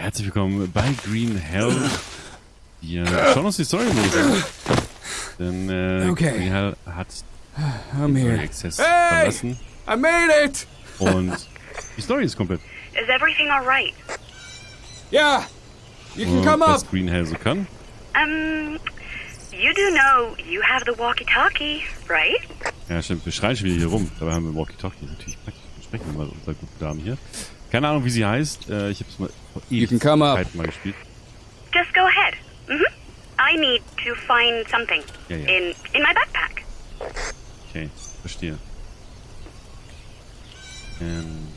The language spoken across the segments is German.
Herzlich willkommen bei Green Hell. Wir schauen uns die Story mal an. Denn äh, Okay. Green Hell hat I'm den here. Access Hey! verlassen I made it! und die Story ist komplett. Is everything all right? Yeah! You can Und come up! was Green Hell so kann. Um, you do know you have the walkie-talkie, right? Ja, stimmt. Wir schreien schon wieder hier rum. Dabei haben wir Walkie-Talkie. Natürlich praktisch. Wir sprechen mal mit unserer guten Dame hier. Keine Ahnung, wie sie heißt. Äh, ich habe es mal vor You can come up. Ewigkeiten mal gespielt. Just go ahead. Mhm. I need to find something Yeah, yeah. in in my backpack. Okay, verstehe. Ähm,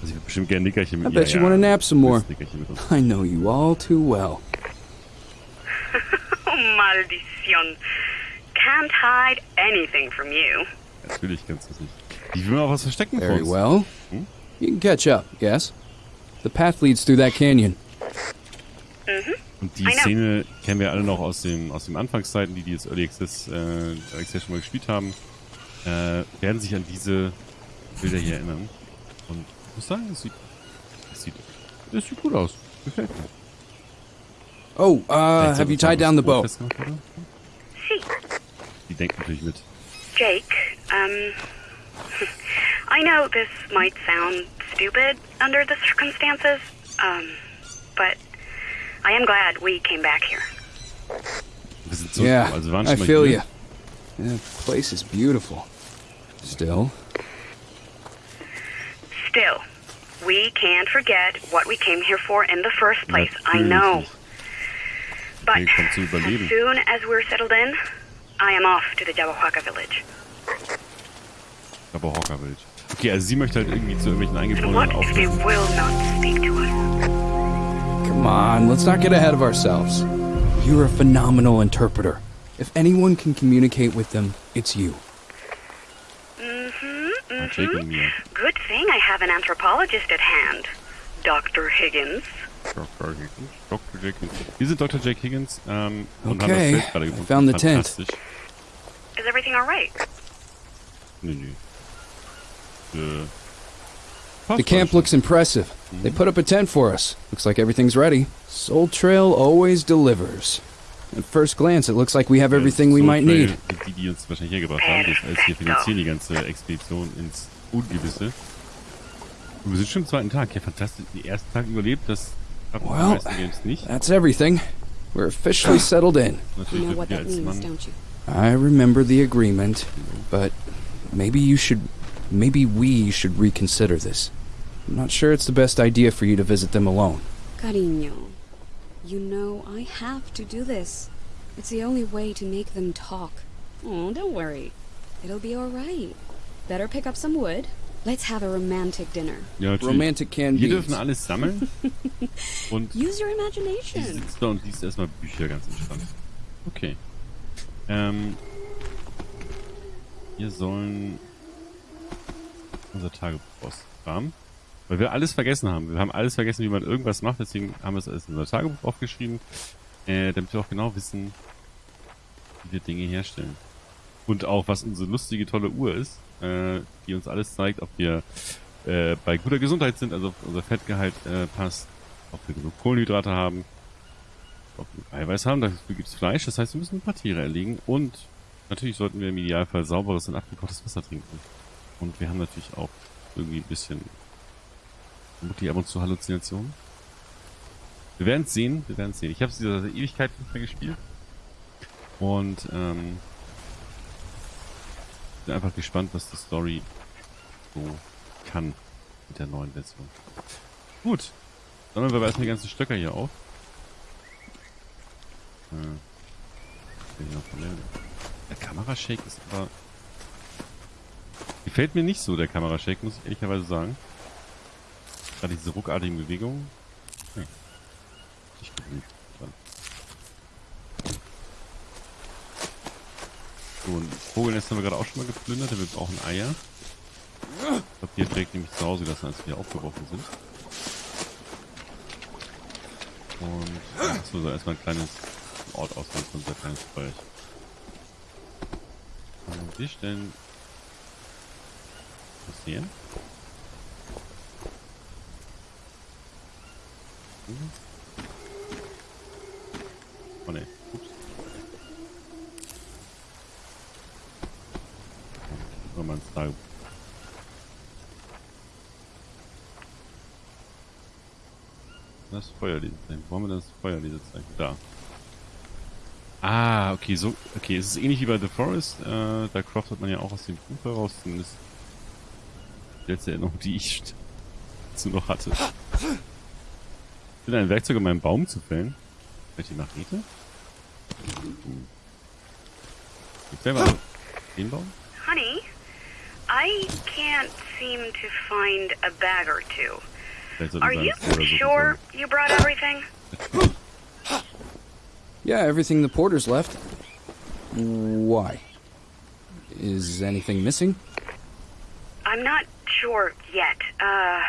also ich würde bestimmt gerne Nickerchen mit I bet ja, you ja, wanna nap some more. das Nickerchen mit uns. I know you all too well. Oh, maldición. Can't hide anything from you. Natürlich kannst du es nicht. Ich will mal was verstecken Very uns. well. You can catch up, yes? The path leads through that canyon. Und die I know. Szene kennen wir alle noch aus dem aus den Anfangszeiten, die die jetzt Early Access, äh, Early Access schon mal gespielt haben, äh, werden sich an diese Bilder hier erinnern. Und ich muss sagen, es sieht, es sieht, es sieht gut aus. Gefällt mir. Oh, uh, have you tied down the oder? See, Die denkt natürlich mit. Jake, um, I know this might sound stupid under the circumstances, um, but I am glad we came back here. Wir sind zurück, Yeah, also wir waren I feel you. Yeah, the place is beautiful. Still, Still, we can't forget what we came here for in the first place. I know. But Hier kommt zu as soon as we're settled in, I am off to the Jawahuaca village. Aber Hockerwild. Okay, also sie möchte halt irgendwie zu irgendwelchen Eingeborenen what they will not speak to us? come on, let's not get ahead of ourselves. You're a phenomenal interpreter. If anyone can communicate with them, it's you. Jake und mir. Good thing I have an anthropologist at hand. Dr. Higgins. Dr. Higgins. Dr. Jake Higgins. Wir sind Dr. Jake Higgins ähm, und Okay, haben das I found the tent. Is everything all right? Nö, nö. Äh, The camp alles schon. looks impressive. They mm-hmm. put up a tent for us. Looks like everything's ready. Soul Trail always delivers. At first glance, it looks like we have everything we might need. Die, die uns wahrscheinlich hergebracht haben, das heißt, wir finanzieren die ganze Expedition ins Ungewisse. Wir sind schon am zweiten Tag. Ja, fantastisch. Den ersten Tag überlebt, das haben die Well, meisten Games nicht. That's everything. We're officially settled in. You know what that means, don't you? I remember the agreement, but maybe you should. Maybe we should reconsider this. I'm not sure it's the best idea for you to visit them alone. Cariño, you know I have to do this. It's the only way to make them talk. Oh, don't worry. It'll be all right. Better pick up some wood. Let's have a romantic dinner. Ja. Romantic can Wir be. dürfen alles sammeln. Und Use your die imagination. sitzt da und liest erstmal Bücher ganz entspannt. Okay. Ähm. Wir sollen unser Tagebuch auskramen. Weil wir alles vergessen haben. Wir haben alles vergessen, wie man irgendwas macht, deswegen haben wir es alles in unser Tagebuch aufgeschrieben. Äh, damit wir auch genau wissen, wie wir Dinge herstellen. Und auch, was unsere lustige, tolle Uhr ist, äh, die uns alles zeigt, ob wir äh, bei guter Gesundheit sind, also ob unser Fettgehalt äh, passt, ob wir genug Kohlenhydrate haben, ob wir Eiweiß haben, dafür gibt es Fleisch, das heißt, wir müssen ein paar Tiere erlegen und natürlich sollten wir im Idealfall sauberes und abgekochtes Wasser trinken. Und wir haben natürlich auch irgendwie ein bisschen vermutlich ab und zu Halluzinationen. Wir werden es sehen, wir werden es sehen. Ich habe es dieser Ewigkeit nicht mehr gespielt. Und ähm, bin einfach gespannt, was die Story so kann mit der neuen Version. Gut, sammeln wir aber erstmal die ganzen Stöcker hier auf. Äh, hier noch der Kamerashake ist aber... Gefällt mir nicht so, der Kamerashake, muss ich ehrlicherweise sagen. Gerade diese ruckartigen Bewegungen. Hm. Nicht gewöhnt. So, ein Vogelnest haben wir gerade auch schon mal geplündert, wir brauchen Eier. Ich glaube, direkt nämlich zu Hause lassen, als wir aufgeworfen sind. Und achso, so erstmal ein kleines Ort auswählen für unser kleines Feuerchen. Und wir stellen hin. Oh ne. Ups. Oh, mein Tagebuch. Das Feuerlesezeichen. Wo haben wir das Feuerlesezeichen? Da. Ah, okay, so, okay, es ist ähnlich wie bei The Forest. Äh, da craftet man ja auch aus dem Buch heraus, zumindest Erinnerung, die ich dazu noch hatte. Ich bin ein Werkzeug, um einen Baum zu fällen. Welche Machete? Hm. Ich fäll mal den Baum. Honey, I can't seem to find a bag or two. Are ich you sure you brought everything? Yeah, everything the porters left. Why? Is anything missing? I'm not sure yet. Uh,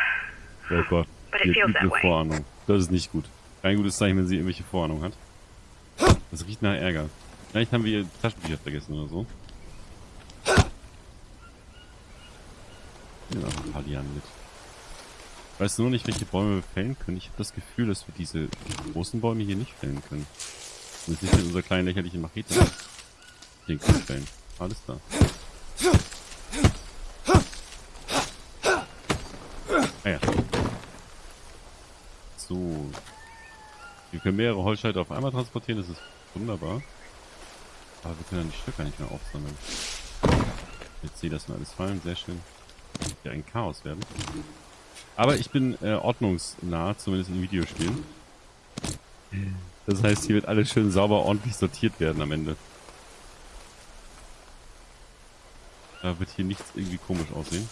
sollen. Oh Gott. But it feels that way. Vorahnung. Das ist nicht gut. Kein gutes Zeichen, wenn sie irgendwelche Vorahnung hat. Das riecht nach Ärger. Vielleicht haben wir ihr Taschenbücher vergessen oder so. Noch ein paar Lianen mit. Ich weiß nur nicht, welche Bäume wir fällen können. Ich habe das Gefühl, dass wir diese großen Bäume hier nicht fällen können. Und nicht mit unserer kleinen lächerlichen Machete. Den können fällen. Alles klar. Ah ja. So. Wir können mehrere Holzscheite auf einmal transportieren, das ist wunderbar. Aber wir können dann die Stöcker nicht mehr aufsammeln. Jetzt sehe das mal alles fallen, sehr schön. Ja, ein Chaos werden. Aber ich bin äh, ordnungsnah, zumindest in Videospielen. Das heißt, hier wird alles schön sauber ordentlich sortiert werden am Ende. Da wird hier nichts irgendwie komisch aussehen.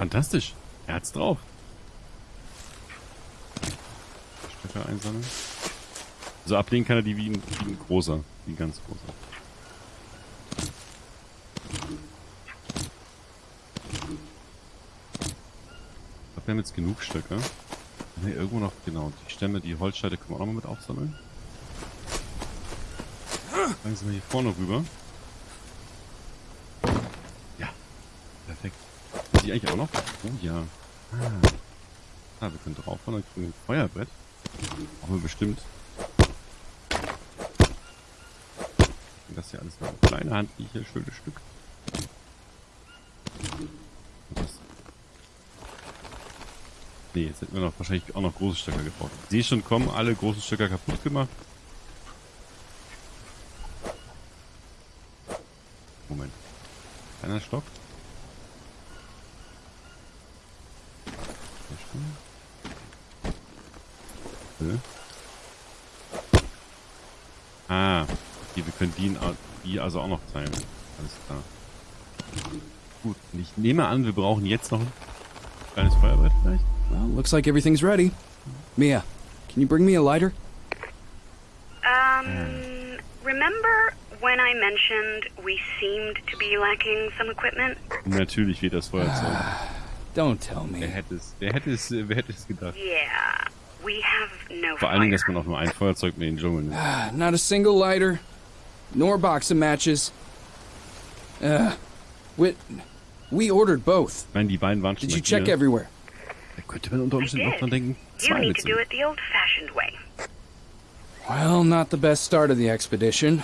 Fantastisch. Er hat's drauf. Stöcker einsammeln. So ablegen kann er die wie ein, wie ein großer. Wie ein ganz großer. Ich glaube, wir haben jetzt genug Stöcke. Wir irgendwo noch, genau, die Stämme, die Holzscheite können wir auch noch mal mit aufsammeln. Sie mal hier vorne rüber. Ja, perfekt. Eigentlich auch noch? Oh ja. Ah, ah wir können draufhauen, dann kriegen wir ein Feuerbrett. Brauchen wir bestimmt. Das hier alles noch eine kleine handliche, schönes Stück. Und das. Nee, jetzt hätten wir noch wahrscheinlich auch noch große Stöcker gebraucht. Ich sehe schon kommen, alle großen Stöcker kaputt gemacht. Moment. Kleiner Stock. Sehr schön. Hä? Ah, okay, wir können die, die also auch noch teilen. Alles klar. Gut, und ich nehme an, wir brauchen jetzt noch ein kleines Feuerbrett vielleicht. Well, looks like everything's ready. Mia, can you bring me a lighter? Um, remember when I mentioned we seemed to be lacking some equipment? Natürlich wird das Feuerzeug. Don't tell Wer me. hätte es, wer hätte es, wer hätte es gedacht? Yeah, Vor allen Dingen, dass man auch nur ein Feuerzeug mit in den Dschungel nimmt. Ah, Not a single lighter, nor box of matches. Uh, we, we ordered both. Ich meine, die beiden waren schon Did you check hier. everywhere? Da könnte man unter Umständen auch dran denken, You zwei need to mitzunehmen. do it the old-fashioned way. Well, not the best start of the expedition.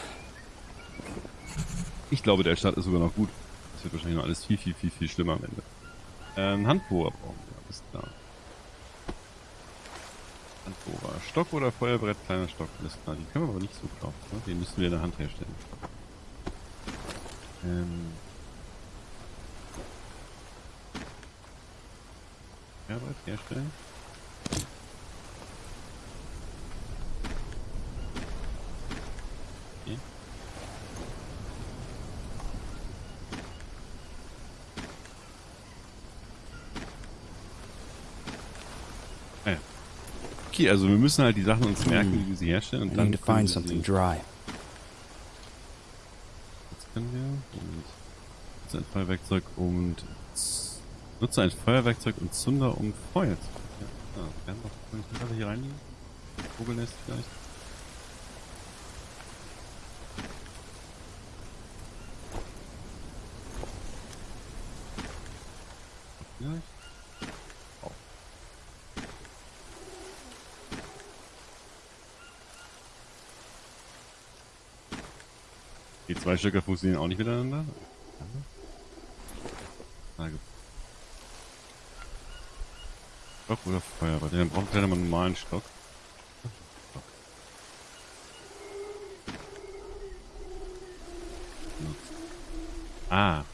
Ich glaube, der Start ist sogar noch gut. Das wird wahrscheinlich noch alles viel, viel, viel, viel schlimmer am Ende. Ähm, Handbohrer brauchen wir, alles klar. Handbohrer. Stock oder Feuerbrett, kleiner Stock, alles klar. Die können wir aber nicht so kaufen. Ne? Den müssen wir in der Hand herstellen. Ähm. Feuerbrett herstellen. Okay, also wir müssen halt die Sachen uns merken, wie wir sie herstellen. Und I dann need to können find something dry. Jetzt können wir und nutze ein Feuerwerkzeug und nutze ein Feuerwerkzeug und Zunder um Feuer zu. Ja, ah, wir haben noch kann ich gerade hier reinlegen? Vogelnest? Vielleicht? Die zwei Stöcker funktionieren auch nicht miteinander. Stock oder Feuerball? Dann brauchen mal einen normalen Stock. Stock. Ah.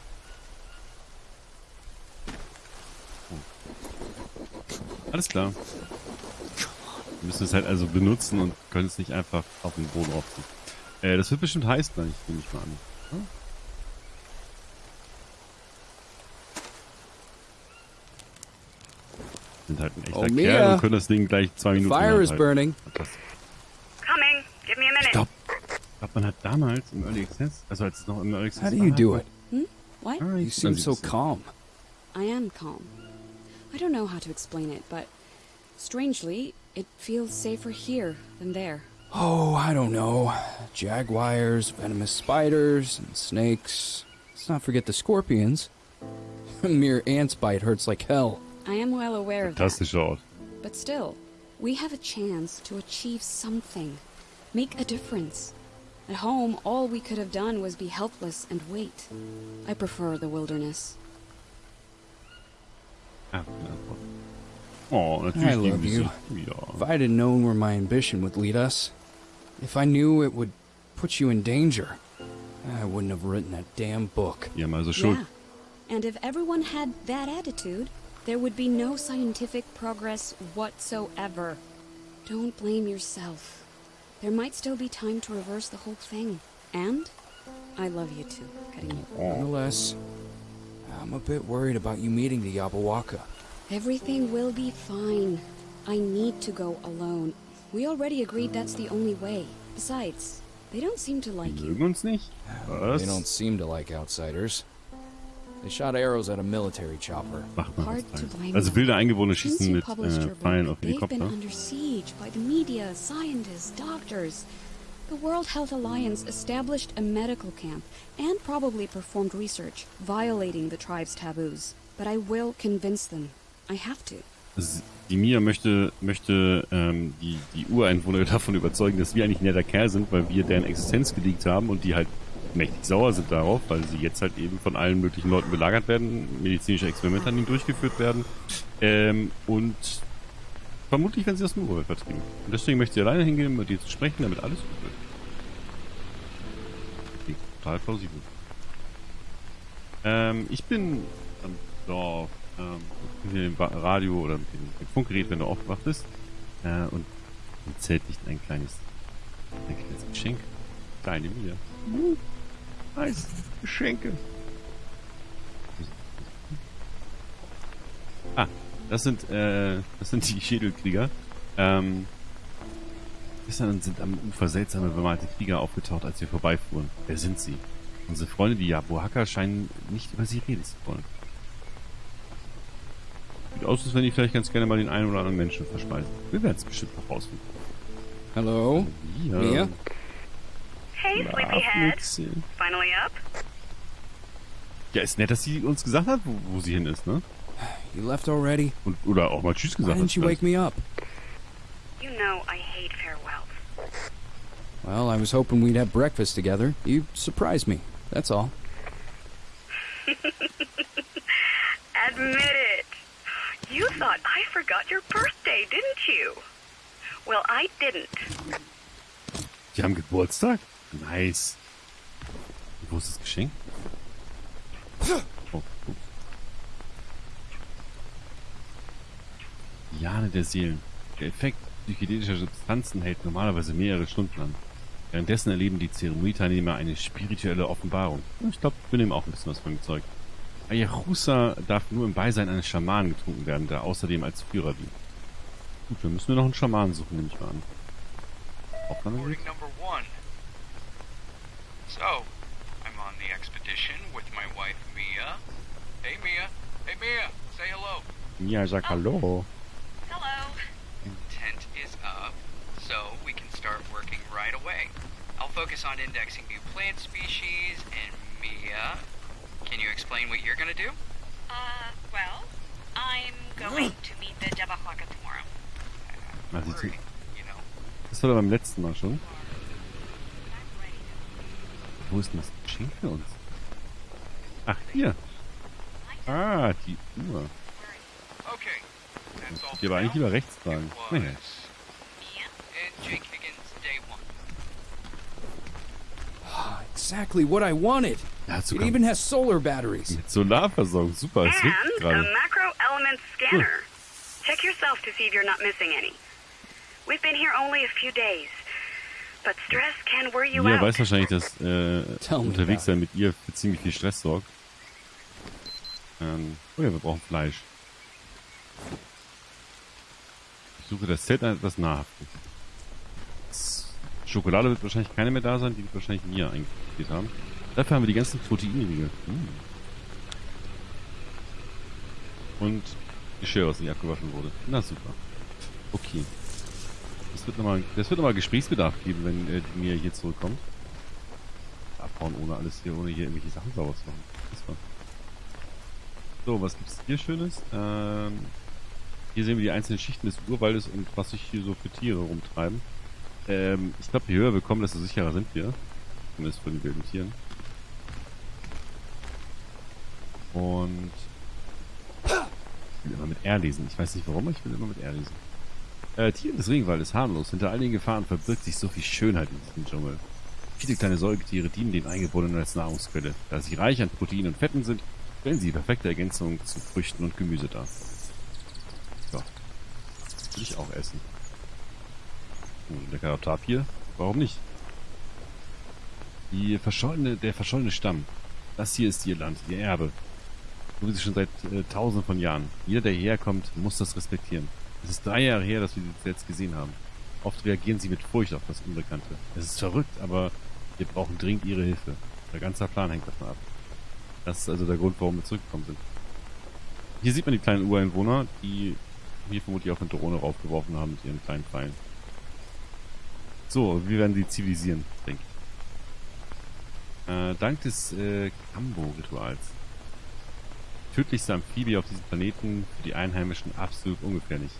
Oh. Alles klar. Wir müssen es halt also benutzen und können es nicht einfach auf den Boden aufziehen. Äh, das wird bestimmt heiß gleich, nehme ich mal an. Hm? Sind halt ein echter Oh, Kerl und können das Ding gleich zwei Minuten fire is burning. Fantastisch. Coming. Give me a minute. Stop. Ich glaube, man hat damals im Early Access, also als es noch im Early Access How do you war, do it? What? Ah, You seem so calm. I am calm. I don't know how to explain it, but strangely, it feels safer here than there. Oh, I don't know. Jaguars, venomous spiders, and snakes. Let's not forget the scorpions. A mere ant's bite hurts like hell. I am well aware of that. Fantastischer Ort. But still, we have a chance to achieve something. Make a difference. At home, all we could have done was be helpless and wait. I prefer the wilderness. Gute Antwort. Oh, I love you. sie. If I'd have known where my ambition would lead us, if I knew it would put you in danger, I wouldn't have written that damn book. Die haben also Schuld. Yeah. And if everyone had that attitude, there would be no scientific progress whatsoever. Don't blame yourself. There might still be time to reverse the whole thing. And I love you too, Cariño. Nonetheless, I'm a bit worried about you meeting the Yabawaka. Everything will be fine. I need to go alone. We already agreed that's the only way. Besides, they don't seem to like you. uns nicht. Was? They don't seem to like outsiders. They shot arrows at a military chopper. Macht man Hard to blame Also them. wilde Eingeborene Since schießen mit äh, Pfeilen book, auf they've been under siege by the media, scientists, doctors. The World Health Alliance established a medical camp and probably performed research, violating the tribe's taboos. But I will convince them. I have to. Die Mia möchte, möchte ähm, die, die Ureinwohner davon überzeugen, dass wir eigentlich ein netter Kerl sind, weil wir deren Existenz geleakt haben und die halt mächtig sauer sind darauf, weil sie jetzt halt eben von allen möglichen Leuten belagert werden, medizinische Experimente an ihnen durchgeführt werden ähm, und vermutlich werden sie aus dem Urwald vertrieben. Und deswegen möchte sie alleine hingehen, mit ihr zu sprechen, damit alles gut wird. Klingt total plausibel. Ähm, ich bin am Dorf, ähm, mit dem Radio oder mit dem, dem Funkgerät, wenn du aufgewacht bist. Äh, und im Zelt liegt ein kleines, ein kleines Geschenk. Kleine Mia. Uh, nice. Geschenke. Ah, das sind, äh, das sind die Schädelkrieger. Ähm, gestern sind am Ufer seltsame bemalte Krieger aufgetaucht, als wir vorbeifuhren. Wer sind sie? Unsere Freunde, die Yabuhaka, scheinen nicht über sie reden zu wollen. Sieht aus, als wenn die vielleicht ganz gerne mal den einen oder anderen Menschen verspeisen. Wir werden es bestimmt noch rausfinden. Hello? Ja. Mia? Hey, sleepyhead. Finally up? Ja, ist nett, dass sie uns gesagt hat, wo, wo sie hin ist, ne? You left already? Und, oder auch mal Tschüss Why gesagt hat. didn't you wake me up? You know I hate farewells. Well, I was hoping we'd have breakfast together. You surprised me. That's all. Admit it. You thought I forgot your birthday, didn't you? Well, I didn't. Die haben Geburtstag? Nice. Wo ist das Geschenk? Oh, ups. Jane der Seelen. Der Effekt psychedelischer Substanzen hält normalerweise mehrere Stunden an. Währenddessen erleben die Zeremonieteilnehmer eine spirituelle Offenbarung. Ich glaube, wir nehmen auch ein bisschen was von dem Zeug. Ayahuasca darf nur im Beisein eines Schamanen getrunken werden, der außerdem als Führer dient. Gut, dann müssen wir noch einen Schamanen suchen, nehme ich mal an. Aufnahme Recording number one. So, I'm on the expedition with my wife Mia. Hey Mia. Hey Mia. Say hello. Ja, sag hallo. Hello. Tent is up, so we can start working right away. I'll focus on indexing new plant species, and Mia, can you explain what you're gonna do? Uh, well, I'm going to meet the Jabahwaka tomorrow. Na. Worry, you know. Das war beim letzten Mal schon. Wo ist denn das Geschenk für uns? Ach, hier. Ah, die Uhr. Okay. That's all Die aber eigentlich lieber rechts tragen. Naja. Jake Exactly what I wanted. Ja, It sogar even has solar batteries. mit Solarversorgung. Super, es And a macro element scanner. Check yourself to see if you're not missing any. We've been here only a few days, but stress can wear you Mia out. weiß wahrscheinlich, dass äh, Tell me unterwegs about sein mit ihr für ziemlich viel Stress sorgt. Ähm, oh ja, wir brauchen Fleisch. Ich suche das Set an etwas nahrhaftes. Schokolade wird wahrscheinlich keine mehr da sein, die wird wahrscheinlich Mia eingespielt haben. Dafür haben wir die ganzen Proteinriegel. Hm. Und Geschirr, was nicht abgewaschen wurde. Na super. Okay. Das wird nochmal, das Gesprächsbedarf geben, wenn äh, Mia hier zurückkommt. Abhauen ohne alles hier, ohne hier irgendwelche Sachen sauber zu machen. Das war. So, was gibt's hier Schönes? Ähm, hier sehen wir die einzelnen Schichten des Urwaldes und was sich hier so für Tiere rumtreiben. Ähm, ich glaube, je höher wir kommen, desto sicherer sind wir. Zumindest von den wilden Tieren. Und ich will immer mit R lesen. Ich weiß nicht warum, aber ich will immer mit R lesen. Äh, Tiere des Regenwaldes harmlos. Hinter all den Gefahren verbirgt sich so viel Schönheit in diesem Dschungel. Viele kleine Säugetiere dienen den Eingeborenen als Nahrungsquelle. Da sie reich an Proteinen und Fetten sind, stellen sie die perfekte Ergänzung zu Früchten und Gemüse dar. Ja. Will ich auch essen. Oh, leckerer Tapir. Warum nicht? Die verschollene, der verschollene Stamm. Das hier ist ihr Land, ihr Erbe. So wie sie schon seit äh, tausenden von Jahren. Jeder, der hierher kommt, muss das respektieren. Es ist drei Jahre her, dass wir sie zuletzt gesehen haben. Oft reagieren sie mit Furcht auf das Unbekannte. Es ist verrückt, aber wir brauchen dringend ihre Hilfe. Der ganze Plan hängt davon ab. Das ist also der Grund, warum wir zurückgekommen sind. Hier sieht man die kleinen Ureinwohner, die hier vermutlich auch eine Drohne raufgeworfen haben mit ihren kleinen Pfeilen. So, wir werden sie zivilisieren, denke ich. Äh, dank des äh, Kambo-Rituals. Tödlichste Amphibie auf diesem Planeten, für die Einheimischen absolut ungefährlich.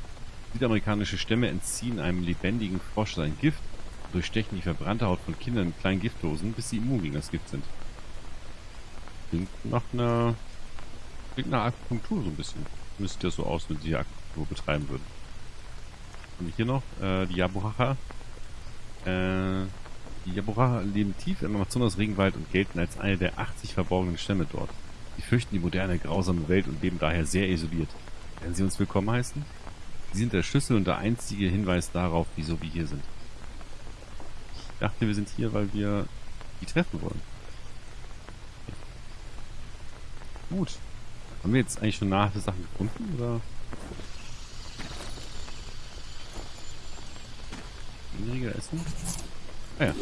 Südamerikanische Stämme entziehen einem lebendigen Frosch sein Gift und durchstechen die verbrannte Haut von Kindern mit kleinen Giftdosen, bis sie immun gegen das Gift sind. Klingt nach einer... Klingt nach Akupunktur so ein bisschen. Müsste das so aus, wenn sie Akupunktur betreiben würden. Und hier noch äh, die Yabuhacha. Äh, die Yabuhacha leben tief im Amazonas-Regenwald und gelten als eine der 80 verborgenen Stämme dort. Sie fürchten die moderne, grausame Welt und leben daher sehr isoliert. Werden Sie uns willkommen heißen? Sie sind der Schlüssel und der einzige Hinweis darauf, wieso wir hier sind. Ich dachte, wir sind hier, weil wir die treffen wollen. Gut. Haben wir jetzt eigentlich schon nahe Sachen gefunden, oder? Weniger essen? Ah ja.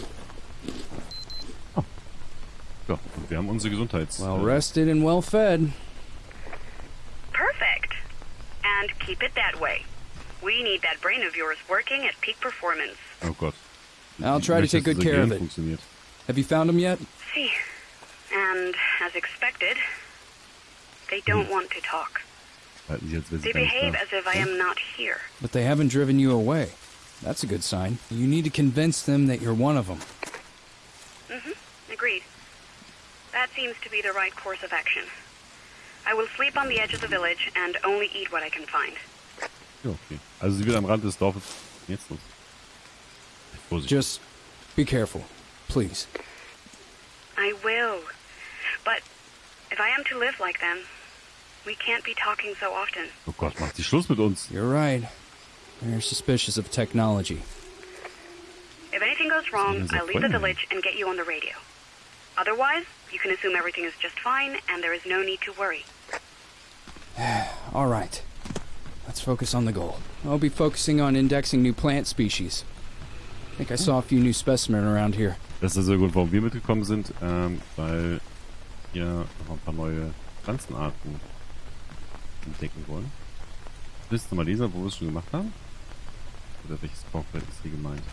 Oh. Ja, und wir haben unsere Gesundheits... Well rested and well fed. Perfect. And keep it that way. We need that brain of yours working at peak performance. Oh Gott. I'll try to take good care of Gehirn it. Have you found him yet? See. And as expected, they don't want to talk. Halten Sie, als wäre sie They behave as if I am not here. But they haven't driven you away. That's a good sign. You need to convince them that you're one of them. Mhm. Agreed. That seems to be the right course of action. I will sleep on the edge of the village and only eat what I can find. Ja, okay. Also sie wird am Rand des Dorfes jetzt los. Vorsicht. Just be careful, please. I will. But if I am to live like them, we can't be talking so often. oh Gott, macht sie Schluss mit uns. You're right. They're suspicious of technology. If anything goes wrong, I'll leave the village and get you on the radio. Otherwise, you can assume everything is just fine and there is no need to worry. All right. Let's focus on the goal. I'll be focusing on indexing new plant species. I think I saw a few new specimens around here. Das ist also der Grund, warum wir mitgekommen sind, ähm, weil wir noch ein paar neue Pflanzenarten entdecken wollen. Willst du mal lesen, wo wir es schon gemacht haben? Oder welches Bauchfeld ist hier gemeint?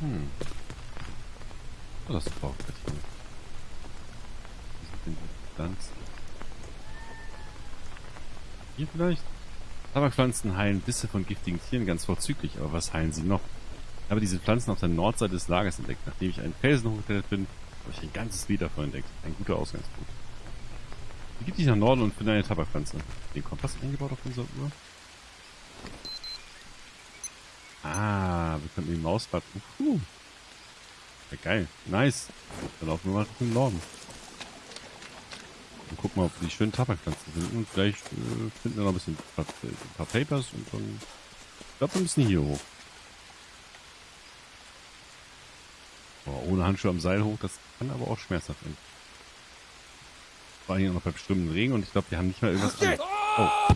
Hm. Oh, das Bauchfeld hier. Wie sind denn die Pflanzen? Hier vielleicht? Tabakpflanzen heilen Bisse von giftigen Tieren ganz vorzüglich, aber was heilen sie noch? habe diese Pflanzen auf der Nordseite des Lagers entdeckt. Nachdem ich einen Felsen hochgeklettert bin, habe ich ein ganzes Lied davon entdeckt. Ein guter Ausgangspunkt. Begib dich nach Norden und finde eine Tabakpflanze. Den Kompass eingebaut auf unserer Uhr? Können die Maus warten. Uh. Ja, geil. Nice. Dann laufen wir mal Richtung Norden. Und gucken mal, ob wir die schönen Tabakpflanzen finden. Und vielleicht äh, finden wir noch ein bisschen ein paar, paar Papers und dann... Ich glaube, wir müssen hier hoch. Boah, ohne Handschuhe am Seil hoch, das kann aber auch schmerzhaft werden. Vor allem noch bei strömenden Regen und ich glaube, wir haben nicht mal irgendwas an. Oh.